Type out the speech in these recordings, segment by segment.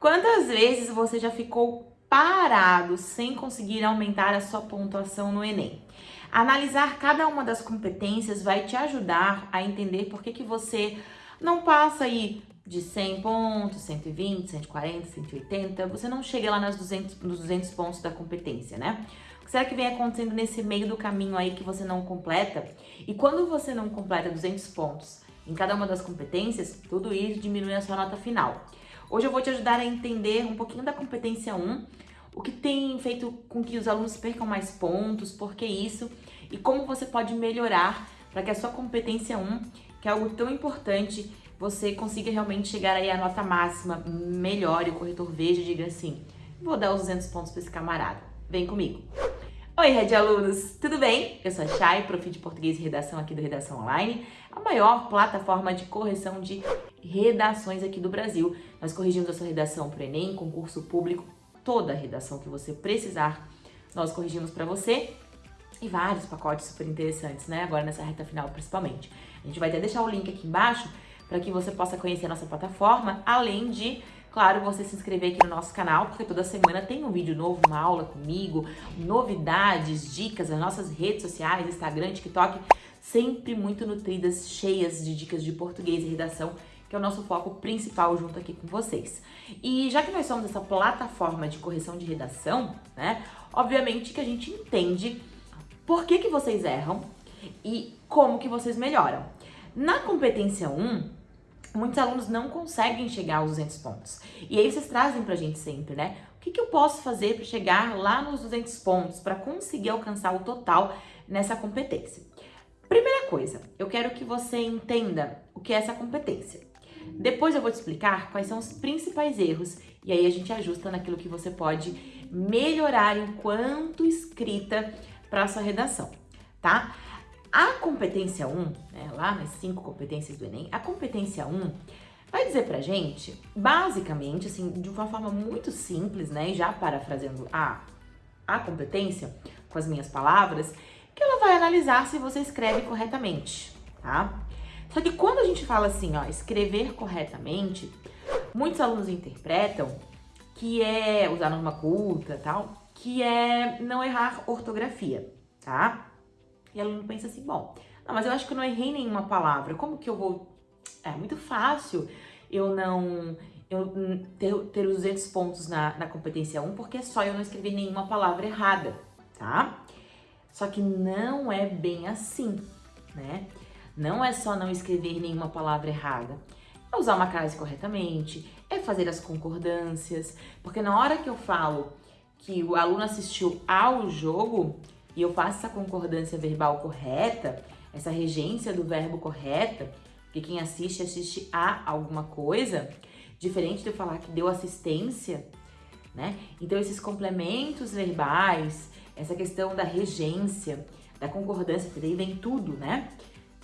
Quantas vezes você já ficou parado sem conseguir aumentar a sua pontuação no Enem? Analisar cada uma das competências vai te ajudar a entender por que, que você não passa aí de 100 pontos, 120, 140, 180, você não chega lá nas 200, nos 200 pontos da competência, né? O que será que vem acontecendo nesse meio do caminho aí que você não completa? E quando você não completa 200 pontos em cada uma das competências, tudo isso diminui a sua nota final. Hoje eu vou te ajudar a entender um pouquinho da competência 1, o que tem feito com que os alunos percam mais pontos, por que isso, e como você pode melhorar para que a sua competência 1, que é algo tão importante, você consiga realmente chegar aí à nota máxima, melhor, e o corretor veja e diga assim, vou dar os 200 pontos para esse camarada, vem comigo. Oi, Red Alunos, tudo bem? Eu sou a Chay, prof de Português e Redação aqui do Redação Online, a maior plataforma de correção de redações aqui do Brasil. Nós corrigimos a sua redação para o Enem, concurso público, toda a redação que você precisar, nós corrigimos para você e vários pacotes super interessantes, né? Agora nessa reta final principalmente. A gente vai até deixar o link aqui embaixo para que você possa conhecer a nossa plataforma, além de, claro, você se inscrever aqui no nosso canal, porque toda semana tem um vídeo novo, uma aula comigo, novidades, dicas, as nossas redes sociais, Instagram, TikTok, sempre muito nutridas, cheias de dicas de português e redação que é o nosso foco principal junto aqui com vocês. E já que nós somos essa plataforma de correção de redação, né, obviamente que a gente entende por que, que vocês erram e como que vocês melhoram. Na competência 1, muitos alunos não conseguem chegar aos 200 pontos. E aí vocês trazem pra gente sempre, né? O que, que eu posso fazer para chegar lá nos 200 pontos, para conseguir alcançar o total nessa competência? Primeira coisa, eu quero que você entenda o que é essa competência. Depois eu vou te explicar quais são os principais erros e aí a gente ajusta naquilo que você pode melhorar enquanto escrita para sua redação, tá? A competência 1, né, lá nas cinco competências do Enem, a competência 1 vai dizer pra gente, basicamente, assim, de uma forma muito simples, né, já parafraseando a, a competência com as minhas palavras, que ela vai analisar se você escreve corretamente, tá? Só que quando a gente fala assim, ó, escrever corretamente, muitos alunos interpretam que é usar norma culta tal, que é não errar ortografia, tá? E o aluno pensa assim, bom, não, mas eu acho que eu não errei nenhuma palavra, como que eu vou... É muito fácil eu não eu ter, ter os 200 pontos na, na competência 1, porque é só eu não escrever nenhuma palavra errada, tá? Só que não é bem assim, né? Não é só não escrever nenhuma palavra errada. É usar uma frase corretamente, é fazer as concordâncias, porque na hora que eu falo que o aluno assistiu ao jogo e eu faço essa concordância verbal correta, essa regência do verbo correta, que quem assiste, assiste a alguma coisa, diferente de eu falar que deu assistência, né? Então esses complementos verbais, essa questão da regência, da concordância, daí vem tudo, né?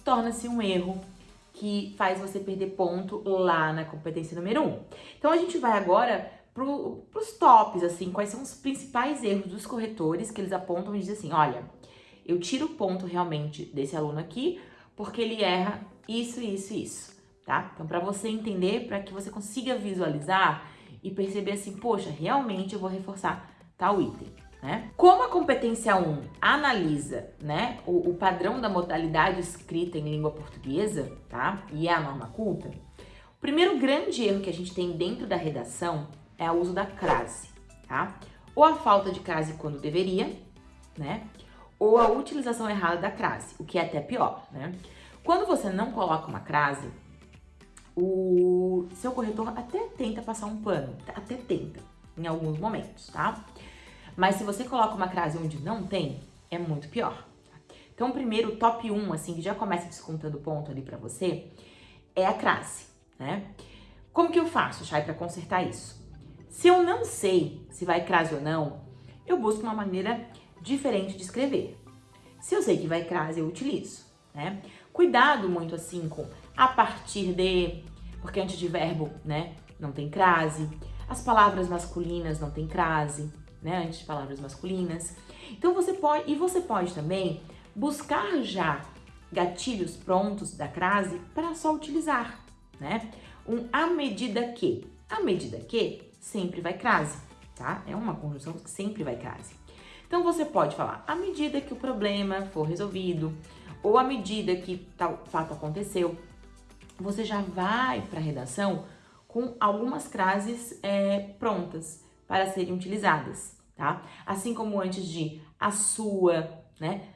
Torna-se um erro que faz você perder ponto lá na competência número 1. Um. Então a gente vai agora para os tops, assim, quais são os principais erros dos corretores que eles apontam e dizem assim, olha, eu tiro ponto realmente desse aluno aqui porque ele erra isso, isso isso, tá? Então para você entender, para que você consiga visualizar e perceber assim, poxa, realmente eu vou reforçar tal item né? Como a competência 1 analisa né, o, o, padrão da modalidade escrita em língua portuguesa, tá? E é a norma culta, o primeiro grande erro que a gente tem dentro da redação é o uso da crase, tá? Ou a falta de crase quando deveria, né? Ou a utilização errada da crase, o que é até pior, né? Quando você não coloca uma crase, o seu corretor até tenta passar um pano, até tenta, em alguns momentos, tá? Mas se você coloca uma crase onde não tem, é muito pior. Então, primeiro, top 1, assim, que já começa descontando ponto ali pra você, é a crase, né? Como que eu faço, Chay, pra consertar isso? Se eu não sei se vai crase ou não, eu busco uma maneira diferente de escrever. Se eu sei que vai crase, eu utilizo, né? Cuidado muito assim com a partir de, porque antes de verbo, né, não tem crase. As palavras masculinas não tem crase né, antes de palavras masculinas. Então você pode, e você pode também buscar já gatilhos prontos da crase para só utilizar, né? Um à medida que. À medida que sempre vai crase, tá? É uma conjunção que sempre vai crase. Então você pode falar, à medida que o problema for resolvido, ou à medida que tal fato aconteceu, você já vai para a redação com algumas frases é, prontas para serem utilizadas, tá? Assim como antes de a sua, né?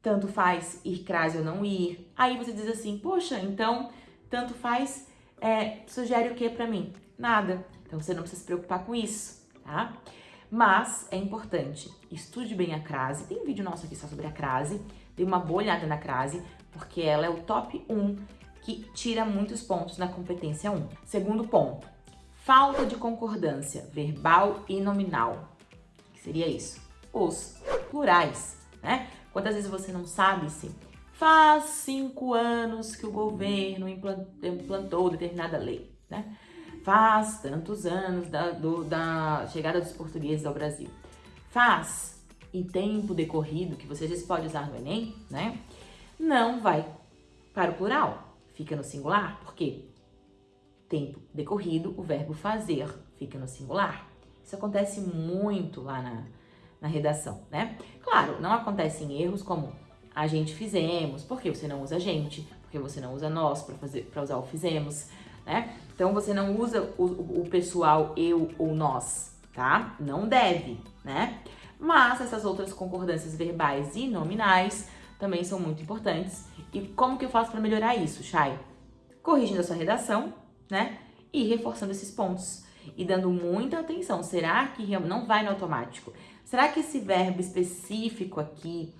Tanto faz ir crase ou não ir. Aí você diz assim, poxa, então tanto faz é, sugere o que para mim? Nada. Então você não precisa se preocupar com isso, tá? Mas é importante, estude bem a crase. Tem um vídeo nosso aqui só sobre a crase. Dê uma boa olhada na crase, porque ela é o top 1 que tira muitos pontos na competência 1. Segundo ponto, falta de concordância verbal e nominal. Que seria isso? Os plurais, né? Quantas vezes você não sabe se faz cinco anos que o governo implantou determinada lei, né? Faz tantos anos da, do, da chegada dos portugueses ao Brasil. Faz em tempo decorrido, que você vezes pode usar no Enem, né? Não vai para o plural, fica no singular, porque tempo decorrido, o verbo fazer fica no singular. Isso acontece muito lá na, na redação, né? Claro, não acontecem erros como a gente fizemos, porque você não usa gente, porque você não usa nós para usar o fizemos, né? Então você não usa o, o pessoal eu ou nós, tá? Não deve, né? Mas essas outras concordâncias verbais e nominais também são muito importantes. E como que eu faço para melhorar isso, Chay? Corrigindo a sua redação, né? E reforçando esses pontos. E dando muita atenção. Será que não vai no automático? Será que esse verbo específico aqui,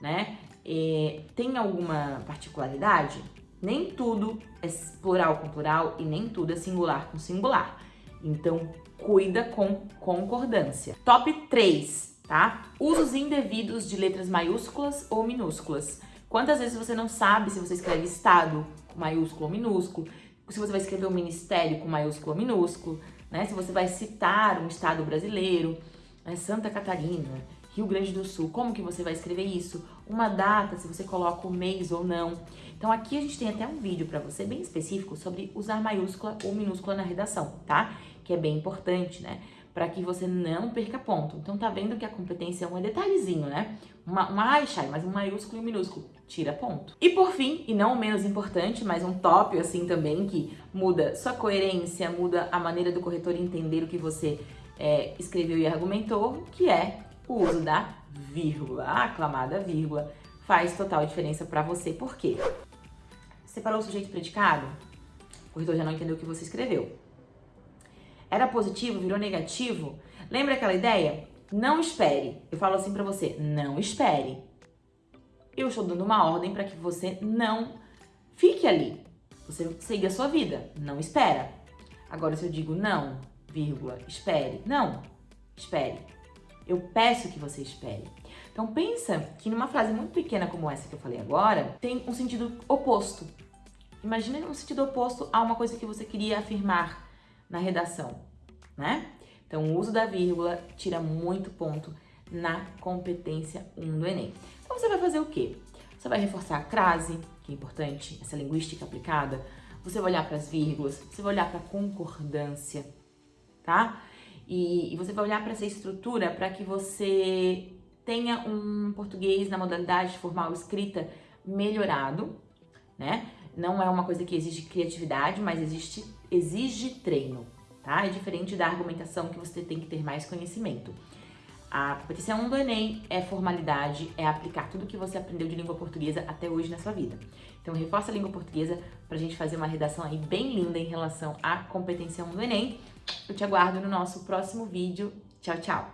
né? É, tem alguma particularidade? Nem tudo é plural com plural e nem tudo é singular com singular. Então, cuida com concordância. Top 3, tá? Usos indevidos de letras maiúsculas ou minúsculas. Quantas vezes você não sabe se você escreve estado com maiúsculo ou minúsculo, se você vai escrever um ministério com maiúsculo ou minúsculo, né? Se você vai citar um estado brasileiro, né? Santa Catarina, Rio Grande do Sul, como que você vai escrever isso? Uma data, se você coloca o mês ou não. Então aqui a gente tem até um vídeo para você bem específico sobre usar maiúscula ou minúscula na redação, tá? Que é bem importante, né? Para que você não perca ponto. Então tá vendo que a competência é um detalhezinho, né? Uma, uma ai, Chay, mas um maiúsculo e um minúsculo, tira ponto. E por fim, e não menos importante, mas um top assim também, que muda sua coerência, muda a maneira do corretor entender o que você é, escreveu e argumentou, que é o uso da vírgula, a aclamada vírgula, faz total diferença para você. Por quê? Separou o sujeito predicado? O corretor já não entendeu o que você escreveu. Era positivo, virou negativo? Lembra aquela ideia? Não espere. Eu falo assim para você, não espere. Eu estou dando uma ordem para que você não fique ali. Você siga a sua vida, não espera. Agora, se eu digo não, vírgula, espere, não, espere. Eu peço que você espere. Então pensa que numa frase muito pequena como essa que eu falei agora, tem um sentido oposto. Imagina um sentido oposto a uma coisa que você queria afirmar na redação, né? Então o uso da vírgula tira muito ponto na competência 1 do Enem. Então você vai fazer o quê? Você vai reforçar a crase, que é importante, essa linguística aplicada. Você vai olhar para as vírgulas, você vai olhar para a concordância, tá? E, e você vai olhar para essa estrutura para que você tenha um português na modalidade formal escrita melhorado, né? Não é uma coisa que exige criatividade, mas existe, exige treino, tá? É diferente da argumentação que você tem que ter mais conhecimento. A competição 1 do Enem é formalidade, é aplicar tudo que você aprendeu de língua portuguesa até hoje na sua vida. Então reforça a língua portuguesa para a gente fazer uma redação aí bem linda em relação à competência 1 do Enem. Eu te aguardo no nosso próximo vídeo. Tchau, tchau!